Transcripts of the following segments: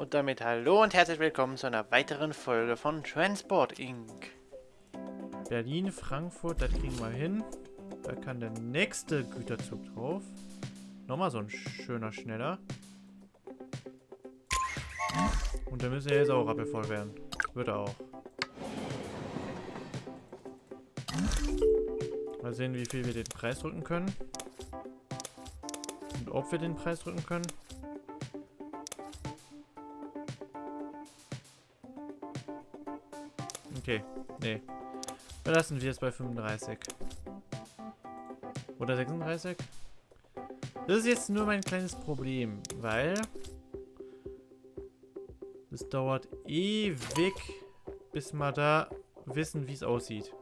Und damit hallo und herzlich willkommen zu einer weiteren Folge von Transport Inc. Berlin, Frankfurt, das kriegen wir hin. Da kann der nächste Güterzug drauf. Nochmal so ein schöner, schneller. Und der müsste jetzt auch rappelvoll werden. Wird er auch. Mal sehen, wie viel wir den Preis drücken können. Und ob wir den Preis drücken können. Okay, nee. Belassen wir es bei 35. Oder 36? Das ist jetzt nur mein kleines Problem, weil es dauert ewig, bis wir da wissen, wie es aussieht.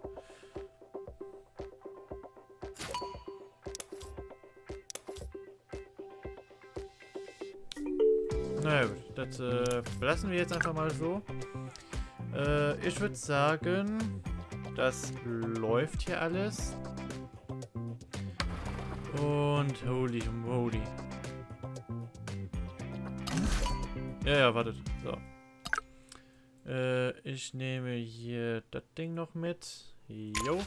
Na gut, das äh, belassen wir jetzt einfach mal so. Äh, ich würde sagen, das läuft hier alles. Und holy moly. Ja, ja, wartet. So. Äh, ich nehme hier das Ding noch mit. Jo.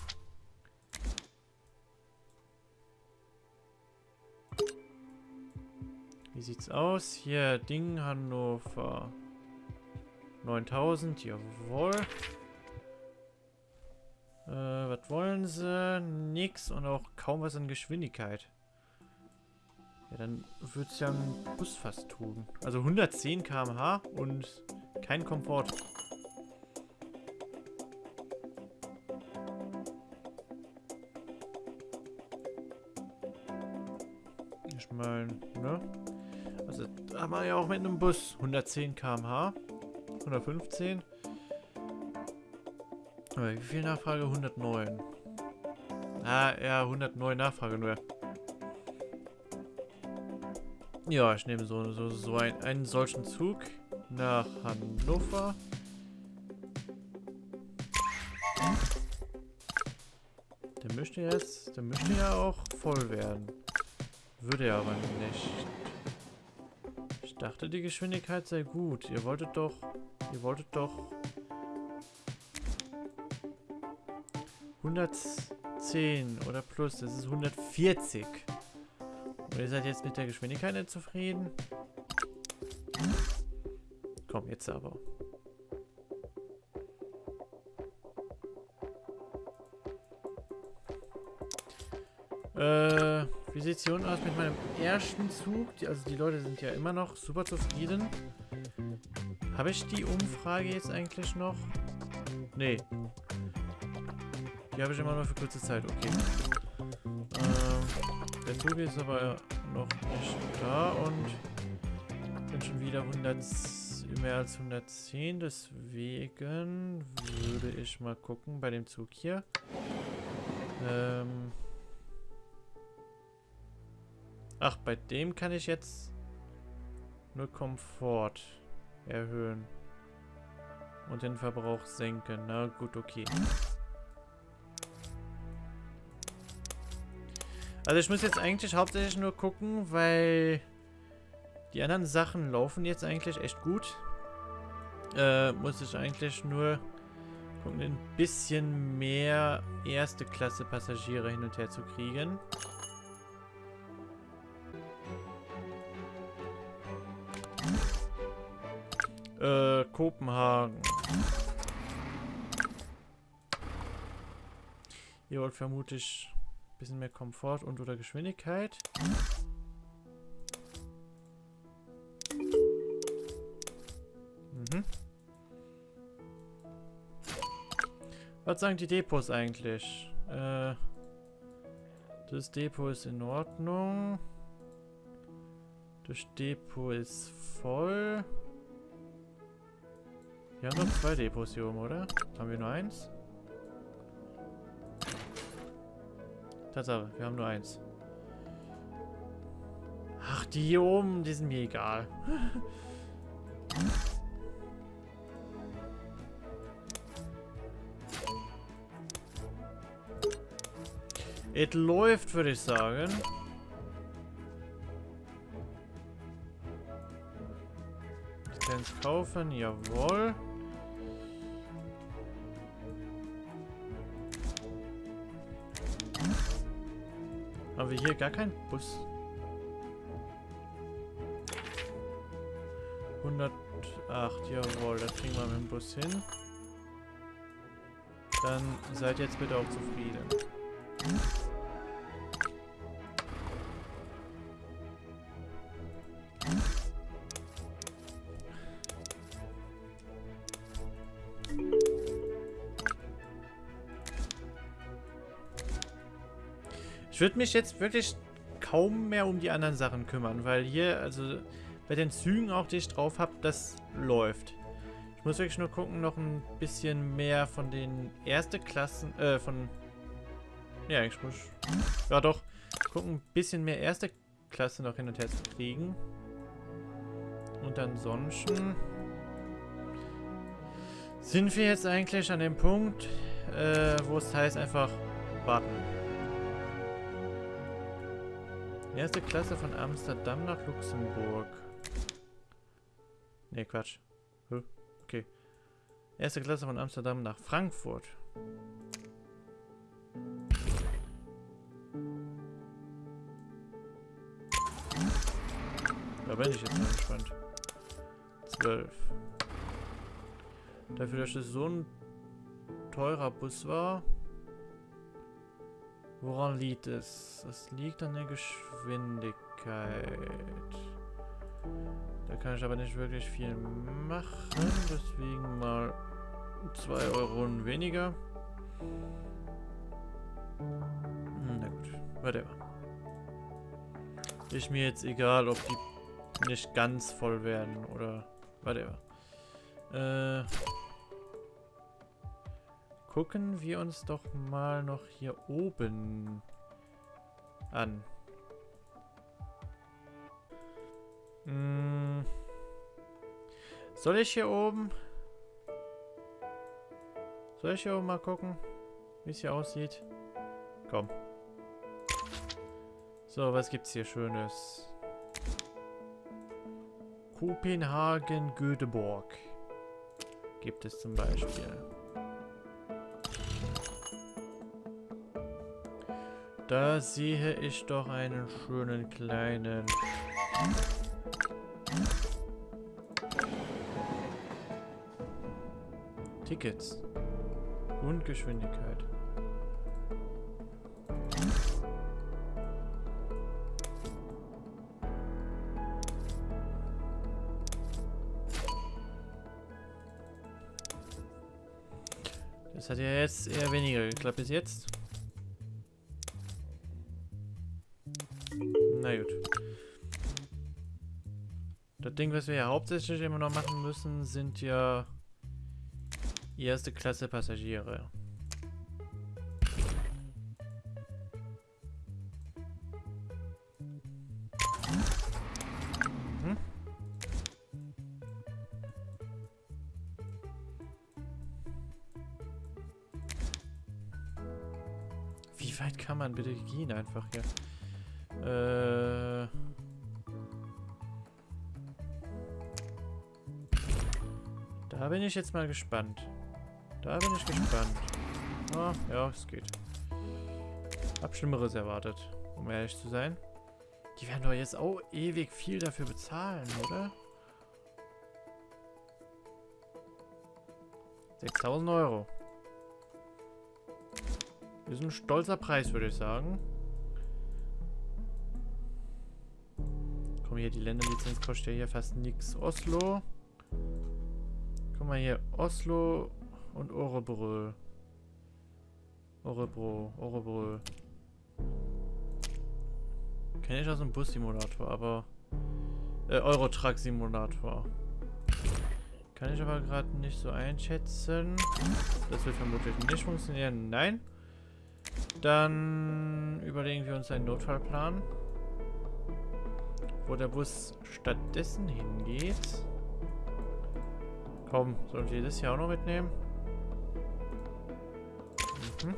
Wie sieht's aus? Hier, Ding Hannover. 9000, jawohl. Äh, was wollen sie? Nix und auch kaum was an Geschwindigkeit. Ja, dann würde es ja ein Bus fast tun. Also 110 km/h und kein Komfort. Ich meine, ne? Also, da haben wir ja auch mit einem Bus 110 km/h. 115. Aber wie viel Nachfrage? 109. Ah, ja, 109 Nachfrage nur. Ja, ich nehme so, so, so ein, einen solchen Zug nach Hannover. Der möchte jetzt, der möchte ja auch voll werden. Würde er aber nicht. Ich dachte, die Geschwindigkeit sei gut. Ihr wolltet doch Ihr wolltet doch 110 oder plus. Das ist 140. Und ihr seid jetzt mit der Geschwindigkeit nicht zufrieden? Komm, jetzt aber. Äh, wie sieht es hier unten aus mit meinem ersten Zug? Die, also die Leute sind ja immer noch super zufrieden. Habe ich die Umfrage jetzt eigentlich noch? Nee. Die habe ich immer nur für kurze Zeit. Okay. Ähm, der Zug ist aber noch nicht da und bin schon wieder 100, mehr als 110. Deswegen würde ich mal gucken bei dem Zug hier. Ähm Ach, bei dem kann ich jetzt nur Komfort erhöhen. Und den Verbrauch senken. Na gut, okay. Also ich muss jetzt eigentlich hauptsächlich nur gucken, weil die anderen Sachen laufen jetzt eigentlich echt gut. Äh, muss ich eigentlich nur gucken, ein bisschen mehr erste Klasse Passagiere hin und her zu kriegen. Äh, Kopenhagen. Ihr wollt vermutlich ein bisschen mehr Komfort und oder Geschwindigkeit. Mhm. Was sagen die Depots eigentlich? Äh, das Depot ist in Ordnung. Das Depot ist voll. Wir haben noch zwei Depots hier oben, oder? Haben wir nur eins? Tatsache, wir haben nur eins. Ach, die hier oben, die sind mir egal. Es läuft, würde ich sagen. Lizenz kaufen, jawohl. Haben wir hier gar keinen Bus? 108, jawohl, da kriegen wir mit dem Bus hin. Dann seid jetzt bitte auch zufrieden. Würde mich jetzt wirklich kaum mehr um die anderen Sachen kümmern, weil hier, also bei den Zügen auch, die ich drauf habe, das läuft. Ich muss wirklich nur gucken, noch ein bisschen mehr von den erste Klassen, äh, von... Ja, ich muss... Ja doch, gucken, ein bisschen mehr erste Klasse noch hin und her zu kriegen. Und ansonsten... Sind wir jetzt eigentlich an dem Punkt, äh, wo es heißt einfach warten. Erste Klasse von Amsterdam nach Luxemburg. Ne, Quatsch. Okay. Erste Klasse von Amsterdam nach Frankfurt. Da bin ich jetzt mal gespannt. Zwölf. Dafür, dass es so ein teurer Bus war. Woran liegt es? Es liegt an der Geschwindigkeit. Da kann ich aber nicht wirklich viel machen. Deswegen mal 2 Euro weniger. Hm, na gut, whatever. Ist mir jetzt egal, ob die nicht ganz voll werden oder whatever. Äh, gucken wir uns doch mal noch hier oben an. Hm. Soll ich hier oben? Soll ich hier oben mal gucken, wie es hier aussieht? Komm. So, was gibt's hier Schönes? Kopenhagen, Göteborg. Gibt es zum Beispiel. Da sehe ich doch einen schönen kleinen Tickets und Geschwindigkeit. Das hat ja jetzt eher weniger geklappt bis jetzt. Na gut. Das Ding, was wir ja hauptsächlich immer noch machen müssen, sind ja erste Klasse Passagiere. Mhm. Wie weit kann man bitte gehen einfach hier? Da bin ich jetzt mal gespannt. Da bin ich gespannt. Oh, ja, es geht. Hab Schlimmeres erwartet, um ehrlich zu sein. Die werden doch jetzt auch ewig viel dafür bezahlen, oder? 6000 Euro. Ist ein stolzer Preis, würde ich sagen. Komm hier, die Länderlizenz kostet ja hier fast nichts. Oslo. Guck mal hier, Oslo und Orebrö. Orebro, Orebrö. Kenne ich aus dem Bus-Simulator, aber... Äh, Eurotruck-Simulator. Kann ich aber gerade nicht so einschätzen. Das wird vermutlich nicht funktionieren. Nein. Dann überlegen wir uns einen Notfallplan. Wo der Bus stattdessen hingeht. Komm, sollen wir das hier auch noch mitnehmen? Mhm.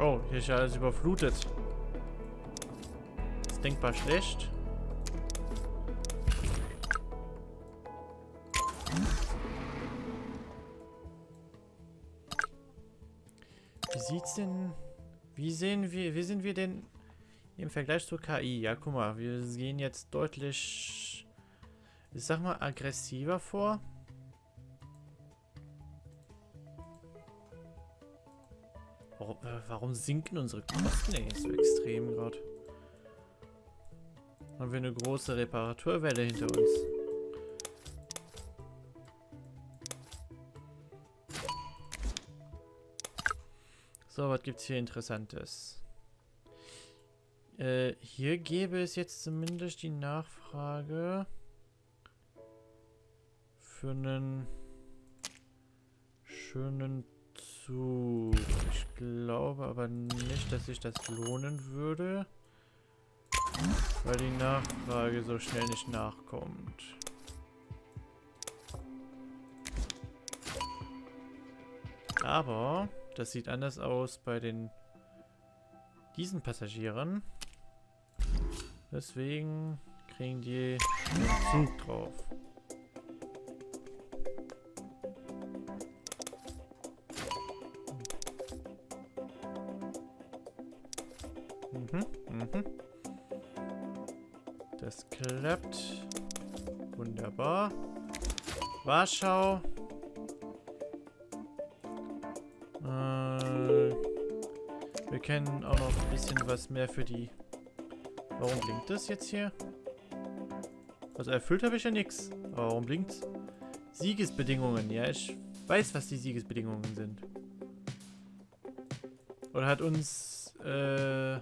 Oh, Hier ist ja alles überflutet. ist denkbar schlecht. Wie sieht's denn... Wie sehen wir... Wie sind wir denn im Vergleich zur KI? Ja, guck mal. Wir gehen jetzt deutlich... Ich sag mal aggressiver vor. Warum, äh, warum sinken unsere Kosten eigentlich so extrem gerade? Haben wir eine große Reparaturwelle hinter uns? So, was gibt's hier Interessantes? Äh, hier gäbe es jetzt zumindest die Nachfrage für einen schönen Zug. Ich glaube aber nicht, dass sich das lohnen würde, weil die Nachfrage so schnell nicht nachkommt. Aber das sieht anders aus bei den diesen Passagieren. Deswegen kriegen die Zug drauf. Mhm, mhm. Das klappt. Wunderbar. Warschau. Wir kennen auch noch ein bisschen was mehr für die... Warum blinkt das jetzt hier? Also erfüllt habe ich ja nichts. Aber warum blinkt Siegesbedingungen. Ja, ich weiß, was die Siegesbedingungen sind. Oder hat uns äh,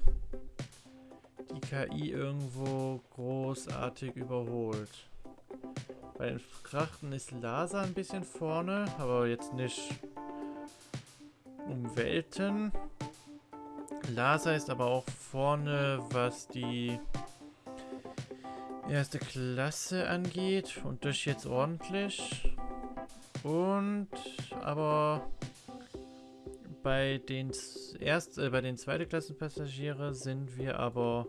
die KI irgendwo großartig überholt? Bei den Frachten ist Lasa ein bisschen vorne, aber jetzt nicht um Welten. Lasa ist aber auch vorne, was die erste Klasse angeht. Und das jetzt ordentlich. Und aber bei den erst äh, bei den zweite Klassen Passagiere sind wir aber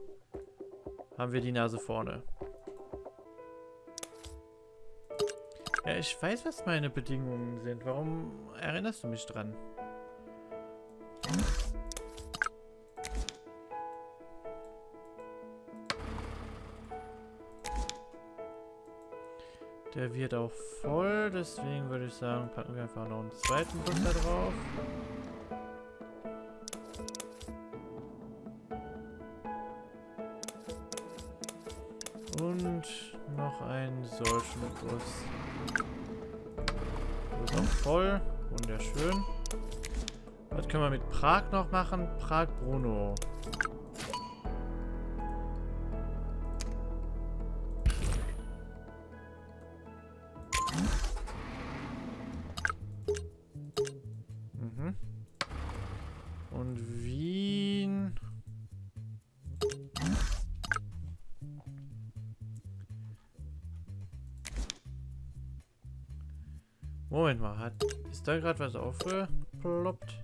haben wir die Nase vorne. Ja, ich weiß, was meine Bedingungen sind. Warum erinnerst du mich dran? Der wird auch voll, deswegen würde ich sagen, packen wir einfach noch einen zweiten da drauf. Und noch einen solchen Bus. ist auch voll. Wunderschön. Was können wir mit Prag noch machen? Prag-Bruno. Moment mal, hat ist da gerade was aufgeploppt?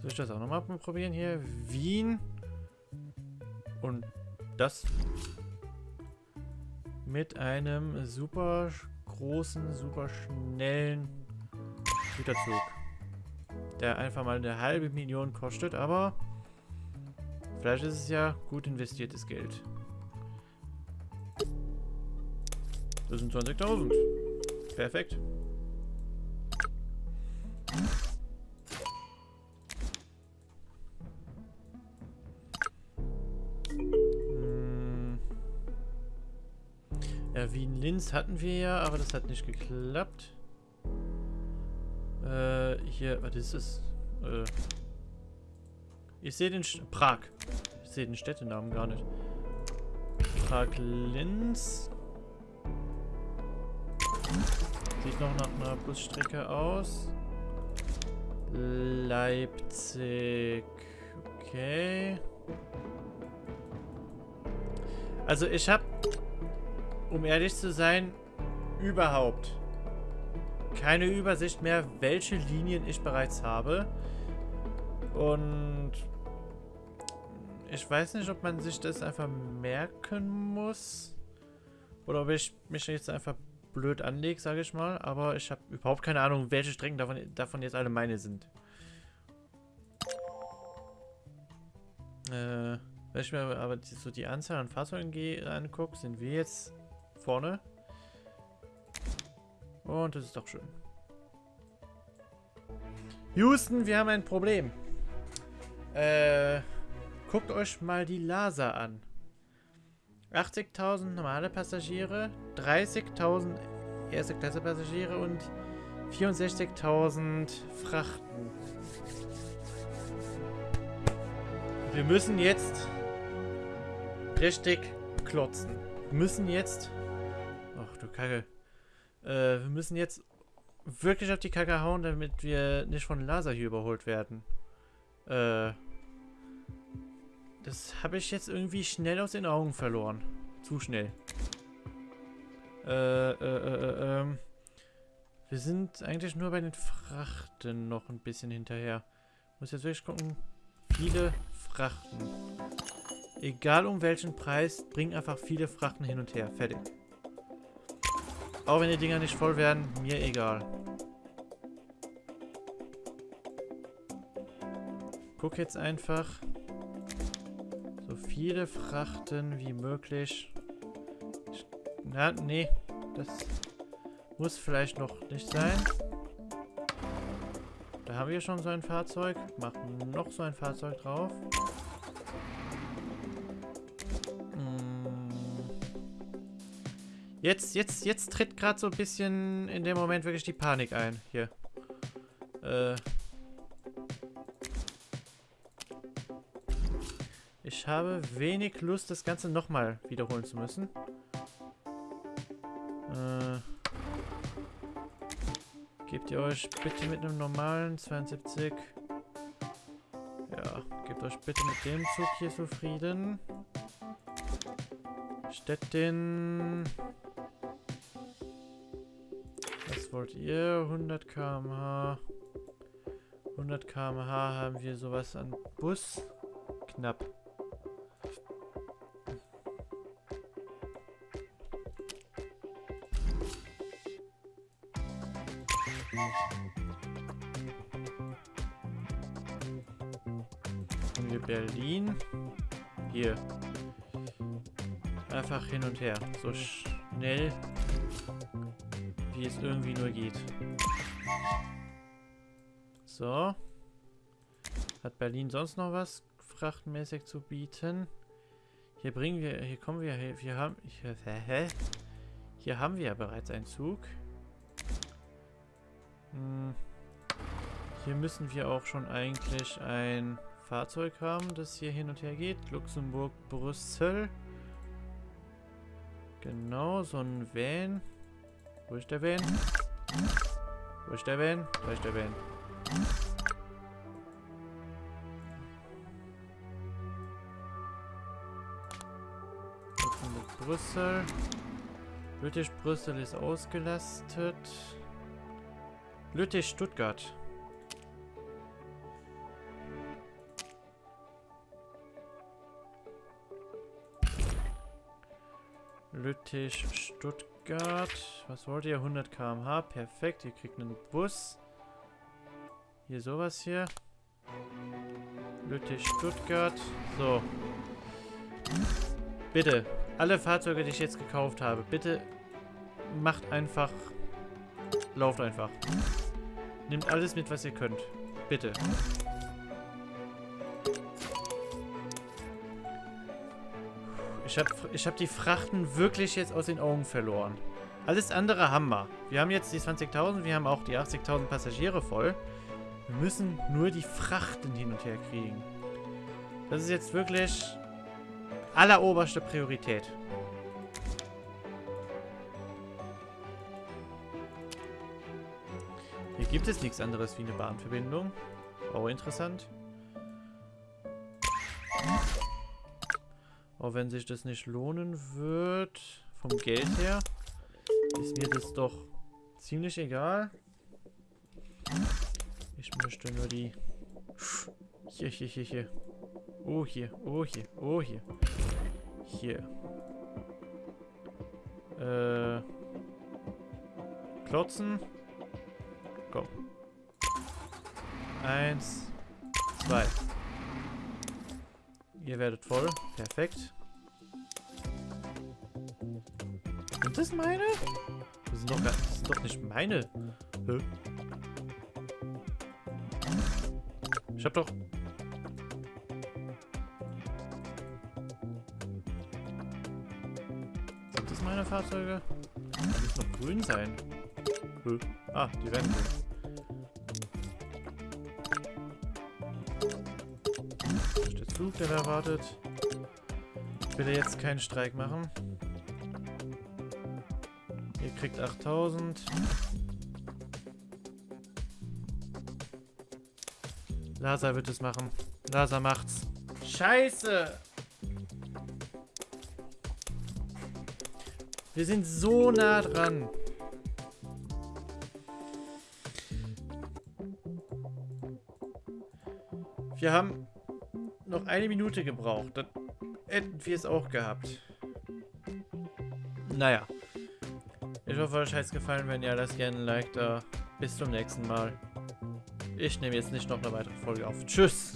Soll ich das auch nochmal probieren hier? Wien und das mit einem super großen, super schnellen Güterzug. Der einfach mal eine halbe Million kostet, aber vielleicht ist es ja gut investiertes Geld. Das sind 20.000. Perfekt. Hm. Ja, Wien-Linz hatten wir ja, aber das hat nicht geklappt. Äh, hier, was ist das? Äh, ich sehe den... St Prag. Ich sehe den Städtenamen gar nicht. Prag-Linz. Sieht noch nach einer Busstrecke aus. Leipzig. Okay. Also ich habe, um ehrlich zu sein, überhaupt keine Übersicht mehr, welche Linien ich bereits habe. Und ich weiß nicht, ob man sich das einfach merken muss. Oder ob ich mich jetzt einfach blöd anlege, sage ich mal. Aber ich habe überhaupt keine Ahnung, welche Strecken davon, davon jetzt alle meine sind. Äh, wenn ich mir aber so die Anzahl an Fahrzeugen angucke, sind wir jetzt vorne. Und das ist doch schön. Houston, wir haben ein Problem. Äh, guckt euch mal die Lasa an. 80.000 normale Passagiere, 30.000 erste Klasse Passagiere und 64.000 Frachten. Wir müssen jetzt richtig klotzen. Wir müssen jetzt... Ach du Kacke. Äh, wir müssen jetzt wirklich auf die Kacke hauen, damit wir nicht von Laser hier überholt werden. Äh, das habe ich jetzt irgendwie schnell aus den Augen verloren. Zu schnell. Äh, äh, äh, äh, ähm. Wir sind eigentlich nur bei den Frachten noch ein bisschen hinterher. Muss jetzt wirklich gucken. Viele Frachten. Egal um welchen Preis, bring einfach viele Frachten hin und her. Fertig. Auch wenn die Dinger nicht voll werden, mir egal. Guck jetzt einfach so viele Frachten wie möglich. Ich, na, nee. Das muss vielleicht noch nicht sein. Da haben wir schon so ein Fahrzeug. Machen noch so ein Fahrzeug drauf. Jetzt, jetzt, jetzt tritt gerade so ein bisschen in dem Moment wirklich die Panik ein. Hier. Äh. Ich habe wenig Lust, das Ganze nochmal wiederholen zu müssen. Äh. Gebt ihr euch bitte mit einem normalen 72. Ja, gebt euch bitte mit dem Zug hier zufrieden. Städtin wollt ihr? 100 km/h. 100 km/h haben wir sowas an Bus. Knapp. Haben wir Berlin. Hier. Einfach hin und her. So schnell wie es irgendwie nur geht. So. Hat Berlin sonst noch was frachtenmäßig zu bieten? Hier bringen wir, hier kommen wir, hier, wir haben, hier, hä? Hier haben wir ja bereits einen Zug. Hm. Hier müssen wir auch schon eigentlich ein Fahrzeug haben, das hier hin und her geht. Luxemburg, Brüssel. Genau, so ein Van. Wo ist der Van? Wo ist der der Van. Brüssel. Lüttich Brüssel ist ausgelastet. Lüttich Stuttgart. Lüttich Stuttgart. Stuttgart. Was wollt ihr? 100 km/h. Perfekt. Ihr kriegt einen Bus. Hier sowas hier. Lüttich, Stuttgart. So. Bitte. Alle Fahrzeuge, die ich jetzt gekauft habe. Bitte macht einfach. Lauft einfach. Nehmt alles mit, was ihr könnt. Bitte. Ich habe ich hab die Frachten wirklich jetzt aus den Augen verloren. Alles andere haben wir. Wir haben jetzt die 20.000, wir haben auch die 80.000 Passagiere voll. Wir müssen nur die Frachten hin und her kriegen. Das ist jetzt wirklich alleroberste Priorität. Hier gibt es nichts anderes wie eine Bahnverbindung. Auch interessant. Auch wenn sich das nicht lohnen wird, vom Geld her, ist mir das doch ziemlich egal. Ich möchte nur die... Hier, hier, hier, hier. Oh, hier. Oh, hier. Oh, hier. Hier. Äh... Klotzen. Komm. Eins. Zwei. Ihr werdet voll. Perfekt. Sind das meine? Das sind doch, das sind doch nicht meine. Hä? Ich hab doch... Sind das meine Fahrzeuge? Die müssen noch grün sein. Hä? Ah, die werden grün. Ist der Zug, der da wartet. Ich will jetzt keinen Streik machen. Ihr kriegt 8000. Lasa wird es machen. Lasa macht's. Scheiße! Wir sind so nah dran. Wir haben noch eine Minute gebraucht. Dann hätten wir es auch gehabt. Naja. Ich hoffe, euch hat es gefallen. Wenn ja, lasst gerne ein Like da. Bis zum nächsten Mal. Ich nehme jetzt nicht noch eine weitere Folge auf. Tschüss.